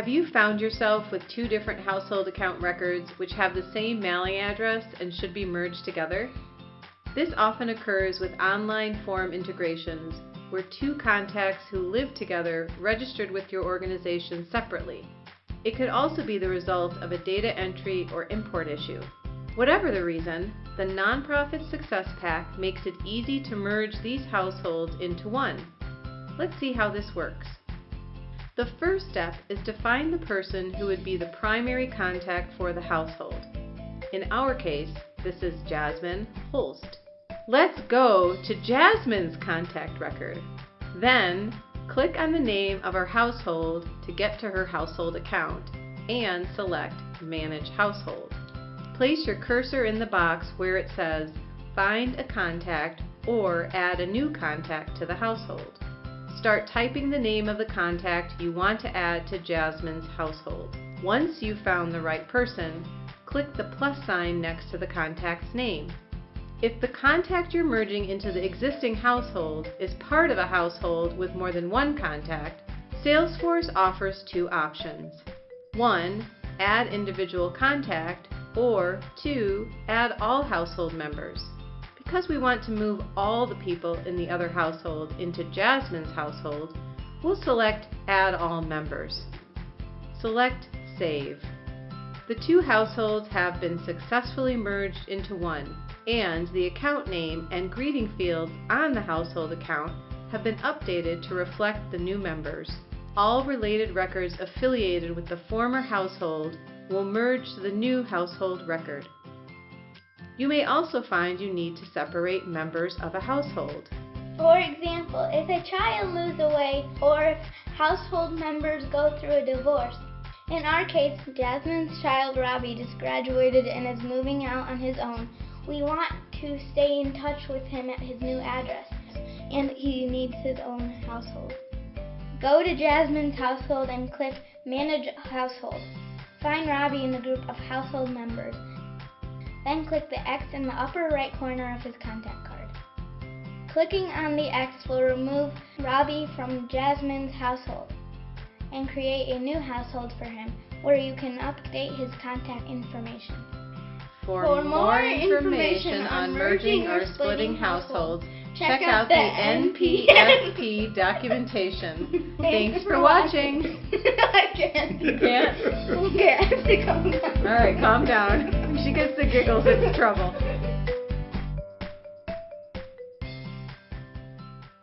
Have you found yourself with two different household account records which have the same mailing address and should be merged together? This often occurs with online form integrations where two contacts who live together registered with your organization separately. It could also be the result of a data entry or import issue. Whatever the reason, the Nonprofit Success Pack makes it easy to merge these households into one. Let's see how this works. The first step is to find the person who would be the primary contact for the household. In our case, this is Jasmine Holst. Let's go to Jasmine's contact record. Then, click on the name of our household to get to her household account and select Manage Household. Place your cursor in the box where it says Find a contact or add a new contact to the household. Start typing the name of the contact you want to add to Jasmine's household. Once you've found the right person, click the plus sign next to the contact's name. If the contact you're merging into the existing household is part of a household with more than one contact, Salesforce offers two options. 1. Add individual contact, or 2. Add all household members. Because we want to move all the people in the other household into Jasmine's household, we'll select Add All Members. Select Save. The two households have been successfully merged into one, and the account name and greeting fields on the household account have been updated to reflect the new members. All related records affiliated with the former household will merge to the new household record. You may also find you need to separate members of a household. For example, if a child moves away or if household members go through a divorce. In our case, Jasmine's child Robbie just graduated and is moving out on his own. We want to stay in touch with him at his new address, and he needs his own household. Go to Jasmine's household and click Manage Household. Find Robbie in the group of household members then click the X in the upper right corner of his contact card. Clicking on the X will remove Robbie from Jasmine's household and create a new household for him where you can update his contact information. For, for more information on merging or splitting households, check out the NPSP documentation. Thanks for watching. I can't. You can't? Okay, I have to calm down. All right, calm down. She gets the giggles, it's trouble.